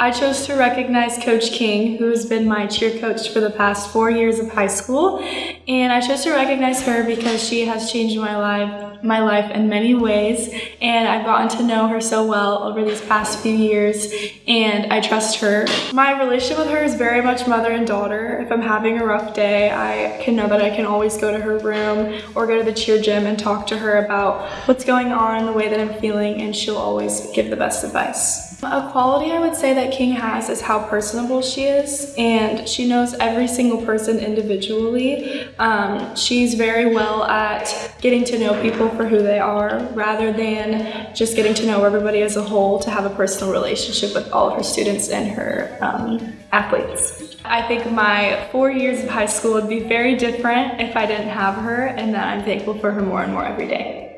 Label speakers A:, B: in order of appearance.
A: I chose to recognize Coach King, who has been my cheer coach for the past four years of high school. And I chose to recognize her because she has changed my life, my life in many ways. And I've gotten to know her so well over these past few years, and I trust her. My relationship with her is very much mother and daughter. If I'm having a rough day, I can know that I can always go to her room or go to the cheer gym and talk to her about what's going on, the way that I'm feeling, and she'll always give the best advice. A quality I would say that King has is how personable she is and she knows every single person individually. Um, she's very well at getting to know people for who they are rather than just getting to know everybody as a whole to have a personal relationship with all of her students and her um, athletes. I think my four years of high school would be very different if I didn't have her and that I'm thankful for her more and more every day.